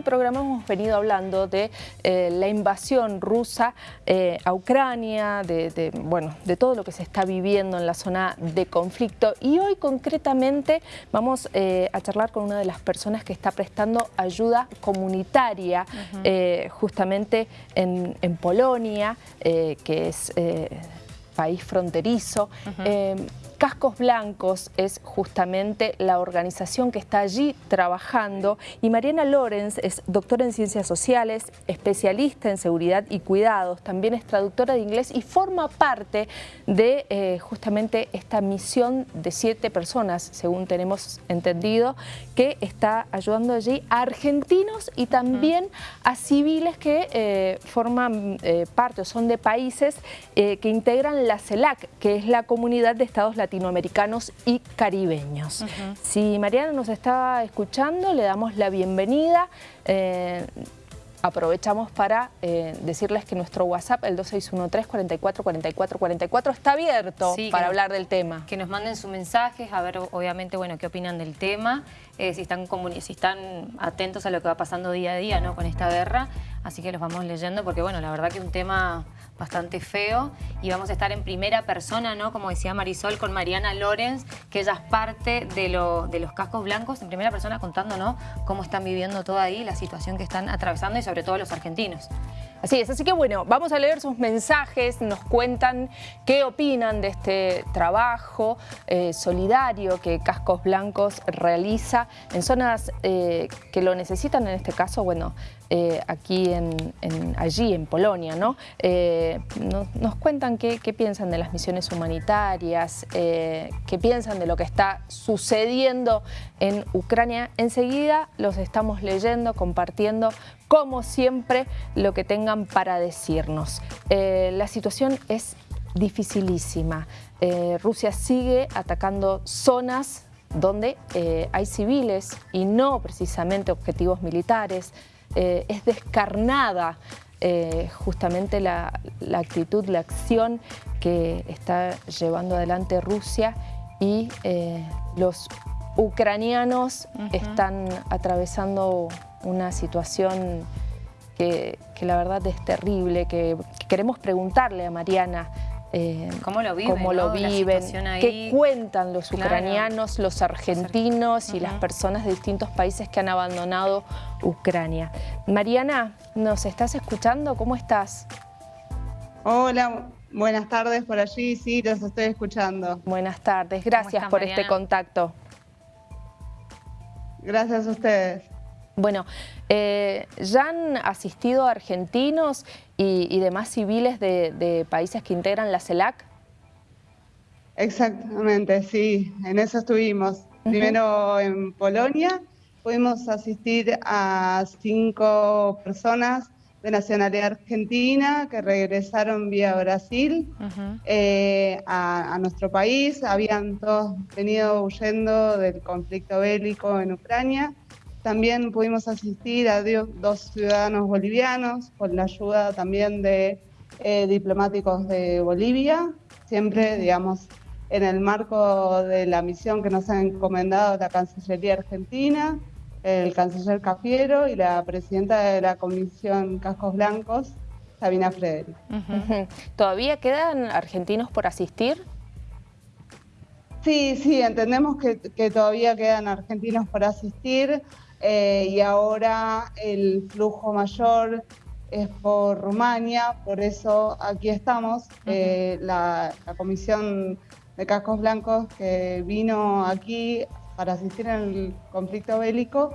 este programa hemos venido hablando de eh, la invasión rusa eh, a Ucrania, de, bueno, de todo lo que se está viviendo en la zona de conflicto. Y hoy concretamente vamos a charlar con una de las personas que está prestando ayuda comunitaria justamente en, Polonia, que es país fronterizo. Cascos Blancos es justamente la organización que está allí trabajando. Y Mariana Lorenz es doctora en Ciencias Sociales, especialista en Seguridad y Cuidados, también es traductora de inglés y forma parte de eh, justamente esta misión de siete personas, según tenemos entendido, que está ayudando allí a argentinos y también a civiles que eh, forman eh, parte o son de países que integran la CELAC, que es la Comunidad de Estados Latinoamericanos latinoamericanos y caribeños. Si Mariana nos está escuchando, le damos la bienvenida. Eh, aprovechamos para eh, decirles que nuestro WhatsApp, el 2613-444444, está abierto para hablar del tema. Que nos manden sus mensajes, a ver obviamente bueno qué opinan del tema, eh, si, están si están atentos a lo que va pasando día a día ¿no? con esta guerra, así que los vamos leyendo porque bueno, la verdad que un tema bastante feo y vamos a estar en primera persona, ¿no? Como decía Marisol, con Mariana Lorenz, que ella es parte de, de los cascos blancos, en primera persona contando, ¿no? Cómo están viviendo todo ahí, la situación que están atravesando y sobre todo los argentinos. Así es, así que bueno, vamos a leer sus mensajes, nos cuentan qué opinan de este trabajo eh, solidario que Cascos Blancos realiza en zonas eh, que lo necesitan, en este caso, bueno, eh, aquí en, allí en Polonia, ¿no? nos, cuentan qué, piensan de las misiones humanitarias, qué piensan de lo que está sucediendo en Ucrania. Enseguida los estamos leyendo, compartiendo como siempre, lo que tengan para decirnos. Eh, la situación es dificilísima. Eh, Rusia sigue atacando zonas donde eh, hay civiles y no precisamente objetivos militares. Es descarnada justamente la, actitud, la acción que está llevando adelante Rusia y los ucranianos están atravesando una situación que, la verdad es terrible, que, queremos preguntarle a Mariana eh, ¿Cómo lo viven? Cómo lo viven ¿Qué cuentan los ucranianos, los argentinos y las personas de distintos países que han abandonado Ucrania? Mariana, ¿nos estás escuchando? ¿Cómo estás? Hola, buenas tardes por allí. Sí, los estoy escuchando. Buenas tardes. Gracias por este contacto. Gracias a ustedes. Bueno, eh, ya han asistido argentinos y, demás civiles de, países que integran la CELAC. Exactamente, sí, en eso estuvimos. Primero en Polonia, pudimos asistir a cinco personas de nacionalidad argentina que regresaron vía Brasil eh, a, nuestro país. Habían todos venido huyendo del conflicto bélico en Ucrania también pudimos asistir a dos ciudadanos bolivianos con la ayuda también de eh, diplomáticos de Bolivia, siempre, digamos, en el marco de la misión que nos ha encomendado la Cancillería Argentina, el canciller Cafiero y la presidenta de la Comisión Cascos Blancos, Sabina Frederick. ¿Todavía quedan argentinos por asistir? Sí, sí, entendemos que, que todavía quedan argentinos por asistir. Eh, y ahora el flujo mayor es por Rumania, por eso aquí estamos. Eh, la, Comisión de Cascos Blancos que vino aquí para asistir en el conflicto bélico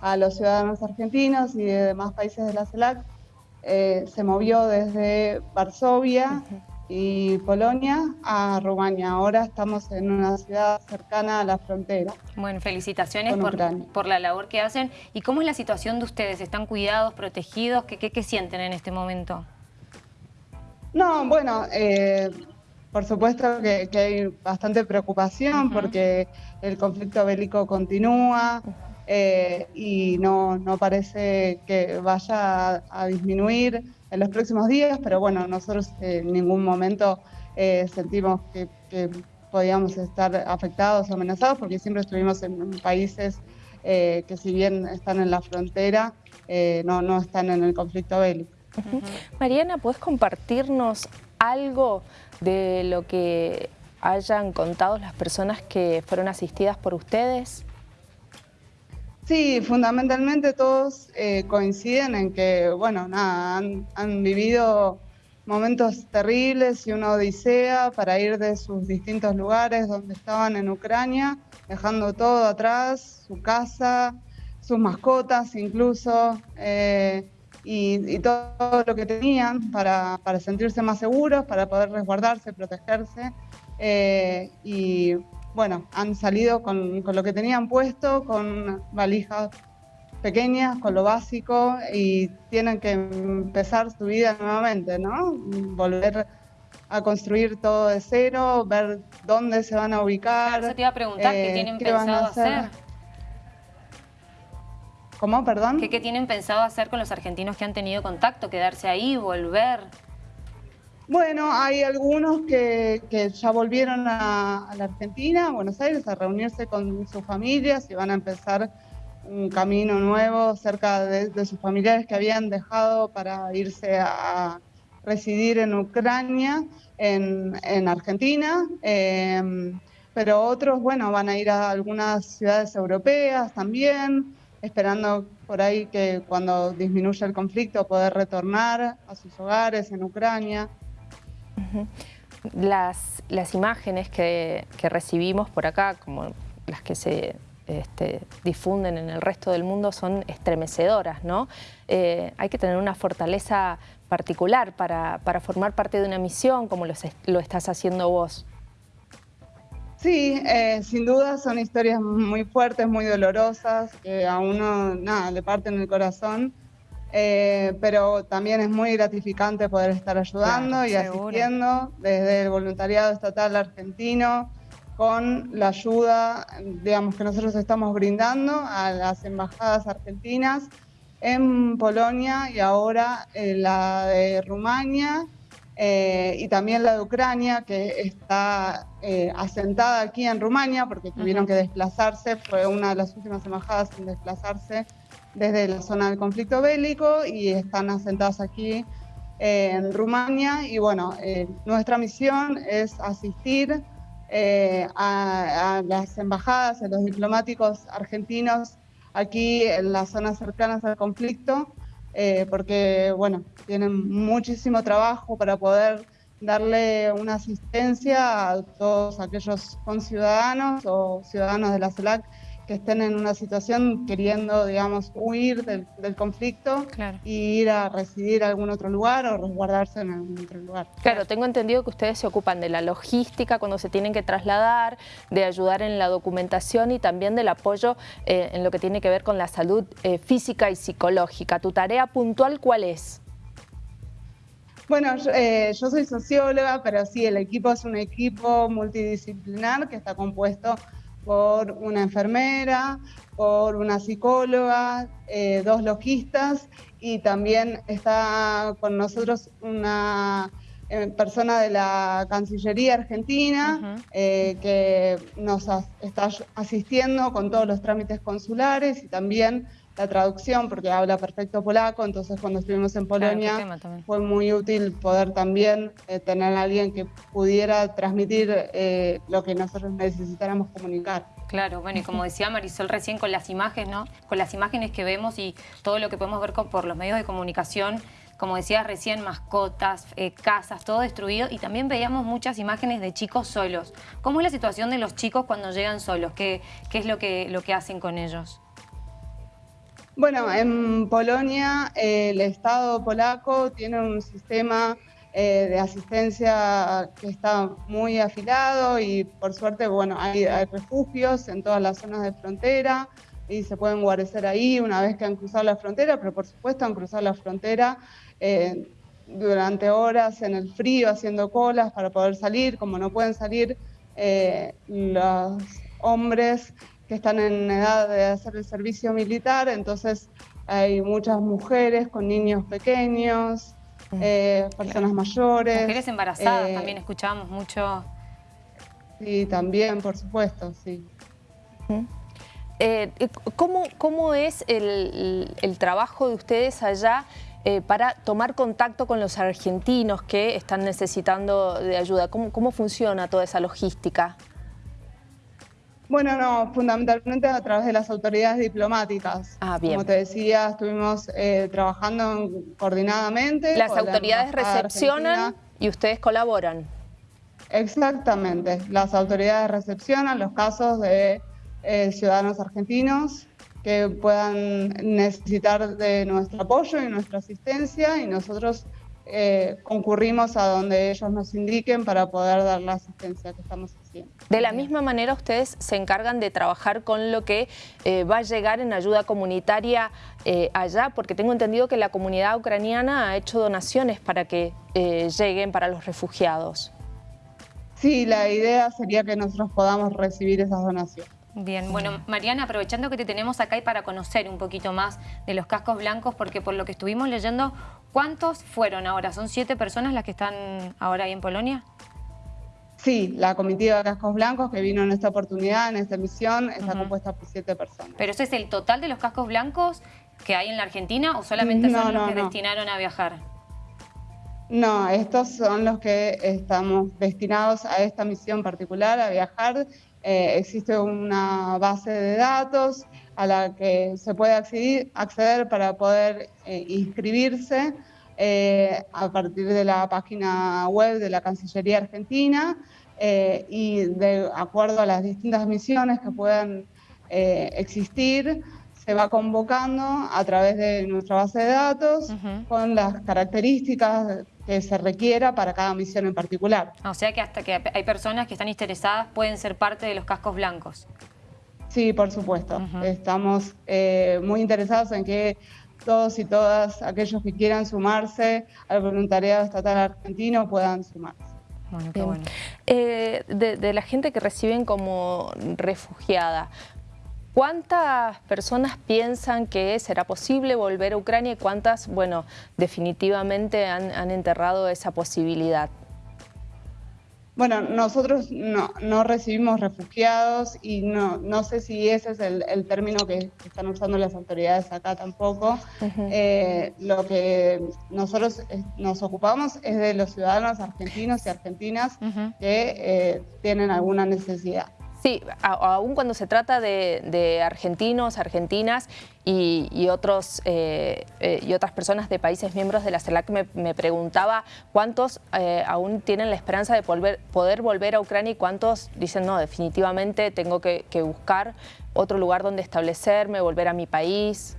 a los ciudadanos argentinos y de demás países de la CELAC, eh, se movió desde Varsovia y Polonia a Rumania. Ahora estamos en una ciudad cercana a la frontera. Bueno, felicitaciones por, la labor que hacen. ¿Y cómo es la situación de ustedes? ¿Están cuidados, protegidos? ¿Qué, qué, sienten en este momento? No, bueno, eh, por supuesto que, hay bastante preocupación porque el conflicto bélico continúa. Eh, y no, no parece que vaya a disminuir en los próximos días, pero bueno, nosotros en ningún momento eh, sentimos que, podíamos estar afectados o amenazados porque siempre estuvimos en países que si bien están en la frontera, no, no están en el conflicto bélico. Mariana, ¿puedes compartirnos algo de lo que hayan contado las personas que fueron asistidas por ustedes? Sí, fundamentalmente todos eh, coinciden en que, bueno, nada, han, vivido momentos terribles y una odisea para ir de sus distintos lugares donde estaban en Ucrania, dejando todo atrás, su casa, sus mascotas incluso. Eh, y, todo lo que tenían para, sentirse más seguros, para poder resguardarse, protegerse. Eh, y bueno, han salido con, lo que tenían puesto, con valijas pequeñas, con lo básico, y tienen que empezar su vida nuevamente, ¿no? Volver a construir todo de cero, ver dónde se van a ubicar. Claro, te iba a preguntar qué eh, tienen pensado hacer. ¿Cómo, perdón? ¿Qué, tienen pensado hacer con los argentinos que han tenido contacto? ¿Quedarse ahí, volver? Bueno, hay algunos que, ya volvieron a, la Argentina, a Buenos Aires, a reunirse con sus familias y van a empezar un camino nuevo cerca de, sus familiares que habían dejado para irse a, residir en Ucrania, en, Argentina. Em, pero otros, bueno, van a ir a algunas ciudades europeas también esperando por ahí que cuando disminuya el conflicto poder retornar a sus hogares en Ucrania. Las, las, imágenes que, recibimos por acá, como las que se este, difunden en el resto del mundo, son estremecedoras, ¿no? Eh, hay que tener una fortaleza particular para, formar parte de una misión como lo estás haciendo vos. Sí, eh, sin duda son historias muy fuertes, muy dolorosas, que a uno nada, le parten el corazón, eh, pero también es muy gratificante poder estar ayudando y asistiendo desde el voluntariado estatal argentino con la ayuda, digamos, que nosotros estamos brindando a las embajadas argentinas en Polonia y ahora la de Rumania eh, y también la de Ucrania, que está eh, asentada aquí en Rumania, porque tuvieron que desplazarse, fue una de las últimas embajadas en desplazarse desde la zona del conflicto bélico y están asentadas aquí eh, en Rumania. Y bueno, nuestra misión es asistir a, a las embajadas, a los diplomáticos argentinos aquí en las zonas cercanas al conflicto, eh, porque bueno, tienen muchísimo trabajo para poder darle una asistencia a todos aquellos conciudadanos o ciudadanos de la CELAC que estén en una situación queriendo, digamos, huir del, conflicto y ir a residir a algún otro lugar o resguardarse en algún otro lugar. Claro, tengo entendido que ustedes se ocupan de la logística cuando se tienen que trasladar, de ayudar en la documentación y también del apoyo eh, en lo que tiene que ver con la salud eh, física y psicológica. ¿Tu tarea puntual cuál es? Bueno, yo, eh, yo, soy socióloga, pero sí, el equipo es un equipo multidisciplinar que está compuesto por una enfermera, por una psicóloga, eh, dos logistas y también está con nosotros una eh, persona de la Cancillería Argentina eh, que nos está asistiendo con todos los trámites consulares y también la traducción porque habla perfecto polaco, entonces cuando estuvimos en Polonia fue muy útil poder también eh, tener a alguien que pudiera transmitir eh, lo que nosotros necesitáramos comunicar. Claro, bueno, y como decía Marisol recién con las imágenes, ¿no? Con las imágenes que vemos y todo lo que podemos ver por los medios de comunicación, como decías recién, mascotas, eh, casas, todo destruido y también veíamos muchas imágenes de chicos solos. ¿Cómo es la situación de los chicos cuando llegan solos? ¿Qué, qué es lo que, lo que hacen con ellos? Bueno, en Polonia el Estado polaco tiene un sistema eh, de asistencia que está muy afilado y por suerte, bueno, hay, refugios en todas las zonas de frontera y se pueden guarecer ahí una vez que han cruzado la frontera, pero por supuesto han cruzado la frontera eh, durante horas en el frío haciendo colas para poder salir, como no pueden salir eh, los hombres que están en edad de hacer el servicio militar, entonces hay muchas mujeres con niños pequeños, eh, personas mayores. Mujeres embarazadas, eh, también escuchamos mucho. Sí, también, por supuesto, sí. ¿cómo, ¿cómo, es el, el, trabajo de ustedes allá para tomar contacto con los argentinos que están necesitando de ayuda? ¿Cómo, cómo funciona toda esa logística? Bueno, no, fundamentalmente a través de las autoridades diplomáticas. Ah, bien. Como te decía, estuvimos eh, trabajando coordinadamente. Las autoridades recepcionan y ustedes colaboran. Exactamente, las autoridades recepcionan los casos de eh, ciudadanos argentinos que puedan necesitar de nuestro apoyo y nuestra asistencia y nosotros eh, concurrimos a donde ellos nos indiquen para poder dar la asistencia que estamos haciendo. De la misma manera ustedes se encargan de trabajar con lo que eh, va a llegar en ayuda comunitaria eh, allá, porque tengo entendido que la comunidad ucraniana ha hecho donaciones para que lleguen para los refugiados. Sí, la idea sería que nosotros podamos recibir esas donaciones. Bien, bueno, Mariana, aprovechando que te tenemos acá y para conocer un poquito más de los cascos blancos, porque por lo que estuvimos leyendo, ¿cuántos fueron ahora? ¿Son siete personas las que están ahora ahí en Polonia? Sí, la comitiva de cascos blancos que vino en esta oportunidad, en esta misión, está compuesta por siete personas. ¿Pero ese es el total de los cascos blancos que hay en la Argentina o solamente son los que destinaron a viajar? No, estos son los que estamos destinados a esta misión particular, a viajar eh, existe una base de datos a la que se puede acceder, para poder eh, inscribirse eh, a partir de la página web de la Cancillería Argentina y de acuerdo a las distintas misiones que puedan existir, se va convocando a través de nuestra base de datos con las características que se requiera para cada misión en particular. O sea que hasta que hay personas que están interesadas pueden ser parte de los cascos blancos. Sí, por supuesto. Estamos eh, muy interesados en que todos y todas aquellos que quieran sumarse al voluntariado estatal argentino puedan sumarse. Bueno, qué bueno. Eh, de, la gente que reciben como refugiada, ¿Cuántas personas piensan que será posible volver a Ucrania y cuántas, bueno, definitivamente han, enterrado esa posibilidad? Bueno, nosotros no, recibimos refugiados y no, no sé si ese es el, término que, están usando las autoridades acá tampoco. Eh, lo que nosotros nos ocupamos es de los ciudadanos argentinos y argentinas que eh, tienen alguna necesidad. Sí, aún cuando se trata de, argentinos, argentinas y, otros, eh, eh, y otras personas de países miembros de la CELAC, me, preguntaba cuántos eh, aún tienen la esperanza de poder volver a Ucrania y cuántos dicen, no, definitivamente tengo que, buscar otro lugar donde establecerme, volver a mi país.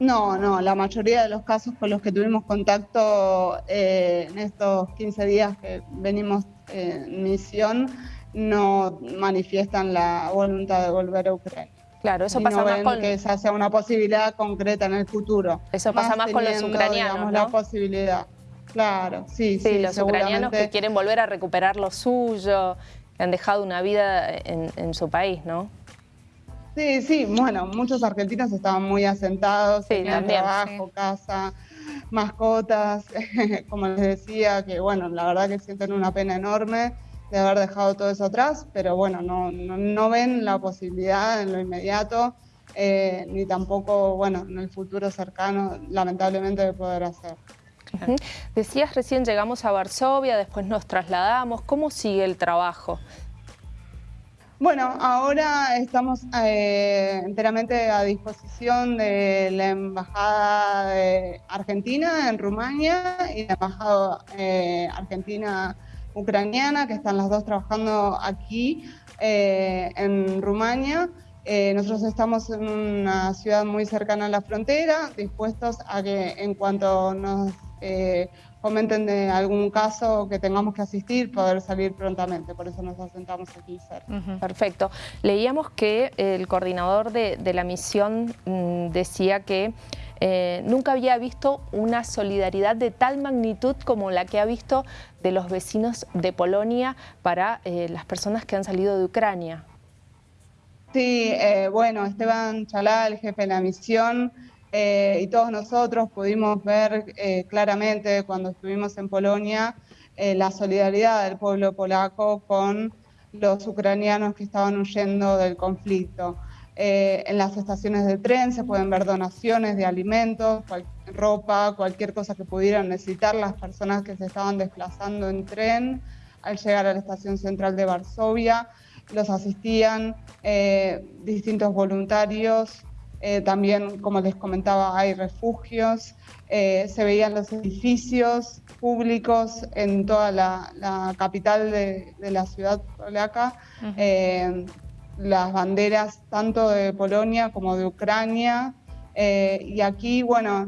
No, no, la mayoría de los casos con los que tuvimos contacto en estos 15 días que venimos en misión, no manifiestan la voluntad de volver a Ucrania. Claro, eso pasa más con... que esa sea una posibilidad concreta en el futuro. Eso pasa más, con los ucranianos, la posibilidad. Claro, sí, sí. los ucranianos que quieren volver a recuperar lo suyo, que han dejado una vida en, su país, ¿no? Sí, sí, bueno, muchos argentinos estaban muy asentados, sí, tenían trabajo, casa, mascotas, como les decía, que bueno, la verdad que sienten una pena enorme de haber dejado todo eso atrás, pero bueno, no, no, ven la posibilidad en lo inmediato, eh, ni tampoco, bueno, en el futuro cercano, lamentablemente, de poder hacer. Decías recién llegamos a Varsovia, después nos trasladamos. ¿Cómo sigue el trabajo? Bueno, ahora estamos eh, enteramente a disposición de la Embajada de Argentina en Rumania y la Embajada eh, Argentina ucraniana, que están las dos trabajando aquí eh, en Rumania. Eh, nosotros estamos en una ciudad muy cercana a la frontera, dispuestos a que en cuanto nos eh, comenten de algún caso que tengamos que asistir, poder salir prontamente. Por eso nos asentamos aquí cerca. Perfecto. Leíamos que el coordinador de, de la misión mm, decía que eh, nunca había visto una solidaridad de tal magnitud como la que ha visto de los vecinos de Polonia para eh, las personas que han salido de Ucrania. Sí, eh, bueno, Esteban Chalá, el jefe de la misión, y todos nosotros pudimos ver claramente cuando estuvimos en Polonia la solidaridad del pueblo polaco con los ucranianos que estaban huyendo del conflicto. Eh, en las estaciones de tren se pueden ver donaciones de alimentos, ropa, cualquier cosa que pudieran necesitar las personas que se estaban desplazando en tren al llegar a la estación central de Varsovia. Los asistían eh, distintos voluntarios, eh, también, como les comentaba, hay refugios, se veían los edificios públicos en toda la, capital de, la ciudad polaca las banderas tanto de Polonia como de Ucrania. Eh, y aquí, bueno,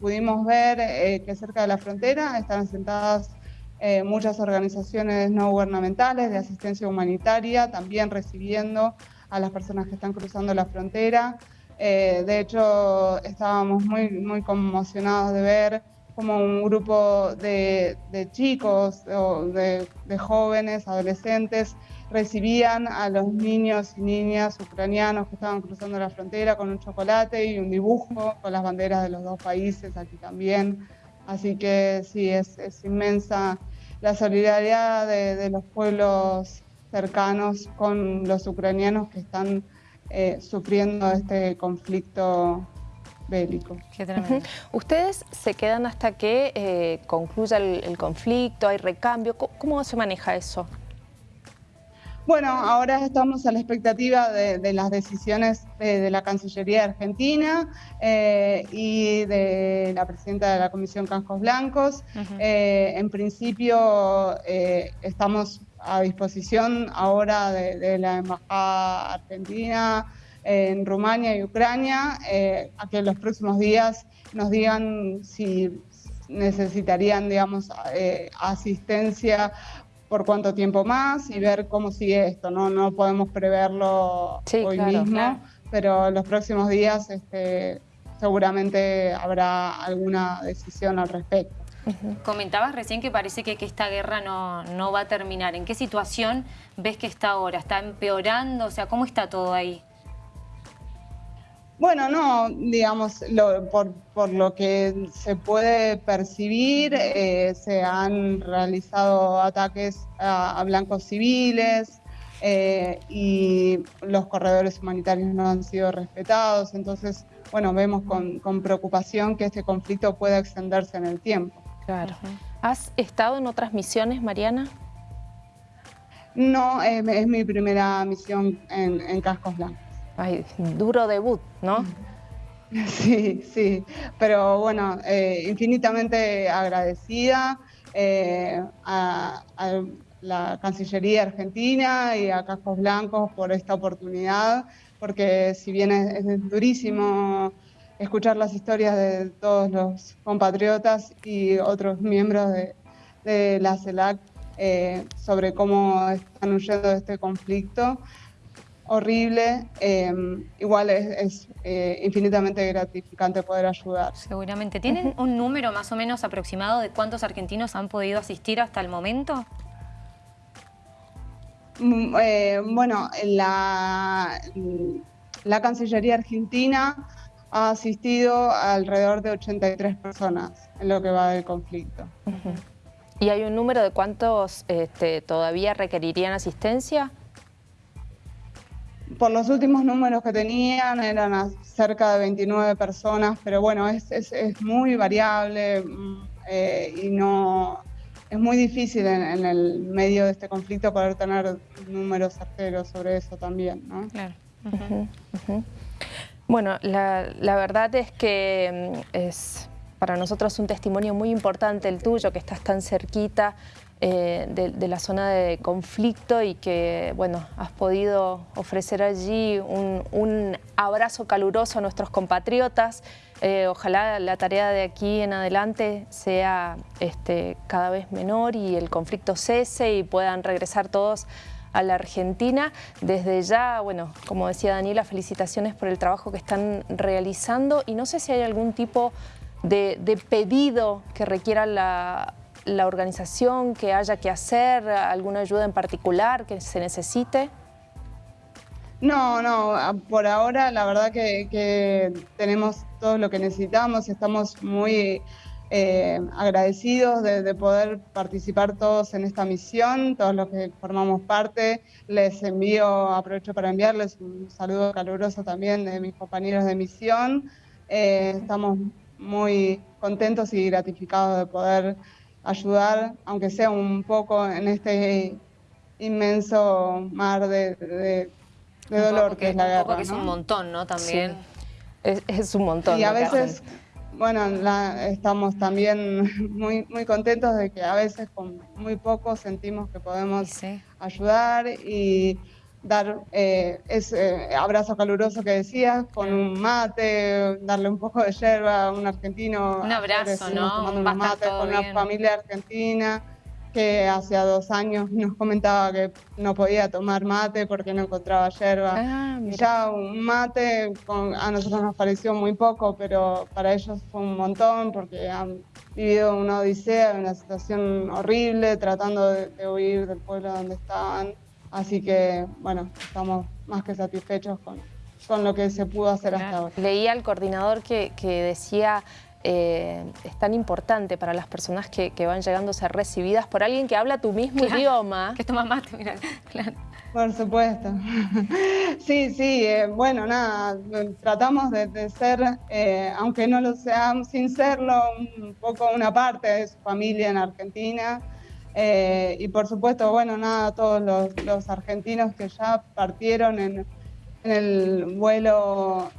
pudimos ver eh, que cerca de la frontera están sentadas eh, muchas organizaciones no gubernamentales de asistencia humanitaria, también recibiendo a las personas que están cruzando la frontera. De hecho, estábamos muy, muy conmocionados de ver como un grupo de, chicos o de jóvenes, adolescentes, recibían a los niños y niñas ucranianos que estaban cruzando la frontera con un chocolate y un dibujo con las banderas de los dos países aquí también. Así que sí, es, inmensa la solidaridad de, los pueblos cercanos con los ucranianos que están eh, sufriendo este conflicto bélico. ¿Ustedes se quedan hasta que eh, concluya el, conflicto, hay recambio? ¿Cómo se maneja eso? Bueno, ahora estamos a la expectativa de, las decisiones de, la Cancillería Argentina eh, y de la presidenta de la Comisión Cascos Blancos. Eh, en principio eh, estamos a disposición ahora de, la Embajada Argentina en Rumania y Ucrania a que en los próximos días nos digan si necesitarían, digamos, asistencia por cuánto tiempo más y ver cómo sigue esto. No, no podemos preverlo hoy mismo, pero los próximos días este, seguramente habrá alguna decisión al respecto. Comentabas recién que parece que, que esta guerra no, no, va a terminar. ¿En qué situación ves que está ahora? ¿Está empeorando? O sea, ¿cómo está todo ahí? Bueno, no, digamos, por, lo que se puede percibir, eh, se han realizado ataques a, blancos civiles eh, y los corredores humanitarios no han sido respetados. Entonces, bueno, vemos con, preocupación que este conflicto pueda extenderse en el tiempo. Claro. ¿Has estado en otras misiones, Mariana? No, es, mi primera misión en, en Cascos Blancos. Ay, duro debut, ¿no? Sí, sí, pero bueno, eh, infinitamente agradecida eh, a, la Cancillería Argentina y a Cascos Blancos por esta oportunidad, porque si bien es, durísimo escuchar las historias de todos los compatriotas y otros miembros de, la CELAC eh, sobre cómo están huyendo de este conflicto, horrible, em, igual es, eh, infinitamente gratificante poder ayudar. Seguramente. ¿Tienen un número más o menos aproximado de cuántos argentinos han podido asistir hasta el momento? Mm, eh, bueno, la, la Cancillería Argentina ha asistido a alrededor de 83 personas en lo que va del conflicto. ¿Y hay un número de cuántos este, todavía requerirían asistencia? por los últimos números que tenían eran cerca de 29 personas, pero bueno, es, muy variable mm, eh, y no es muy difícil en, el medio de este conflicto poder tener números certeros sobre eso también, ¿no? Claro. Bueno, la, verdad es que mm, es para nosotros un testimonio muy importante el tuyo, que estás tan cerquita eh, de, la zona de conflicto y que bueno, has podido ofrecer allí un, abrazo caluroso a nuestros compatriotas. Eh, ojalá la tarea de aquí en adelante sea este, cada vez menor y el conflicto cese y puedan regresar todos a la Argentina. Desde ya, bueno, como decía Daniela, felicitaciones por el trabajo que están realizando y no sé si hay algún tipo de pedido que requiera la organización que haya que hacer, alguna ayuda en particular que se necesite? No, no, por ahora la verdad que, tenemos todo lo que necesitamos, estamos muy eh, agradecidos de, de, poder participar todos en esta misión, todos los que formamos parte. Les envío, aprovecho para enviarles un saludo caluroso también de mis compañeros de misión. Eh, estamos muy contentos y gratificados de poder ayudar, aunque sea un poco en este inmenso mar de, de, dolor que es la guerra. que es un montón, ¿no? También. Es, es, un montón. Y a veces bueno, la, estamos también muy, muy contentos de que a veces con muy poco sentimos que podemos ayudar y dar eh, ese abrazo caluroso que decías, con un mate, darle un poco de yerba a un argentino. Un abrazo, ¿no? un mate con una familia argentina que hace dos años nos comentaba que no podía tomar mate porque no encontraba yerba. Ah, ya un mate a nosotros nos pareció muy poco, pero para ellos fue un montón porque han vivido una odisea, una situación horrible, tratando de, huir del pueblo donde estaban. Así que, bueno, estamos más que satisfechos con, con lo que se pudo hacer hasta ahora. Leía al coordinador que, que decía eh, es tan importante para las personas que, van llegando a ser recibidas por alguien que habla tu mismo idioma. Que toma mate, mira, claro. Por supuesto. Sí, sí, eh, bueno, nada, tratamos de, ser, eh, aunque no lo seamos, sin serlo, un poco una parte de su familia en Argentina. y por supuesto, bueno, nada, todos los, argentinos que ya partieron en, en el vuelo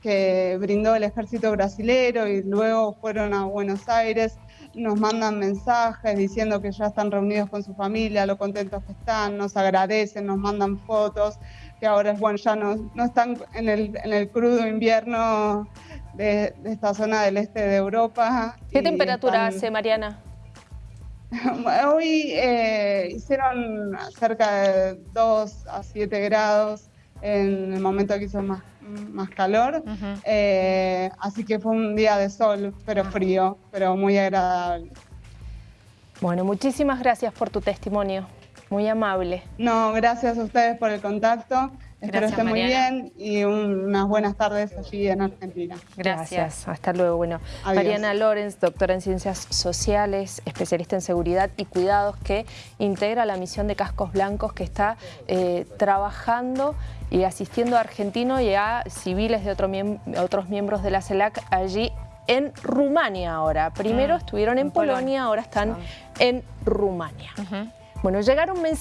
que brindó el ejército brasilero y luego fueron a Buenos Aires, nos mandan mensajes diciendo que ya están reunidos con su familia, lo contentos que están, nos agradecen, nos mandan fotos, que ahora bueno, ya no, no están en el, en el crudo invierno de, esta zona del este de Europa. ¿Qué temperatura hace, Mariana? Hoy eh, hicieron cerca de 2 a 7 grados en el momento que hizo más más calor, eh, así que fue un día de sol, pero frío, pero muy agradable. Bueno, muchísimas gracias por tu testimonio, muy amable. No, gracias a ustedes por el contacto. Espero estén muy bien y unas buenas tardes allí en Argentina. Gracias. Hasta luego. Bueno, Mariana Lorenz, doctora en Ciencias Sociales, especialista en Seguridad y Cuidados, que integra la misión de Cascos Blancos que está eh, trabajando y asistiendo a argentinos y a civiles de otros miembros de la CELAC allí en Rumania ahora. Primero ah, estuvieron en, Polonia, ahora están en Rumania. Bueno, llegaron mensajes.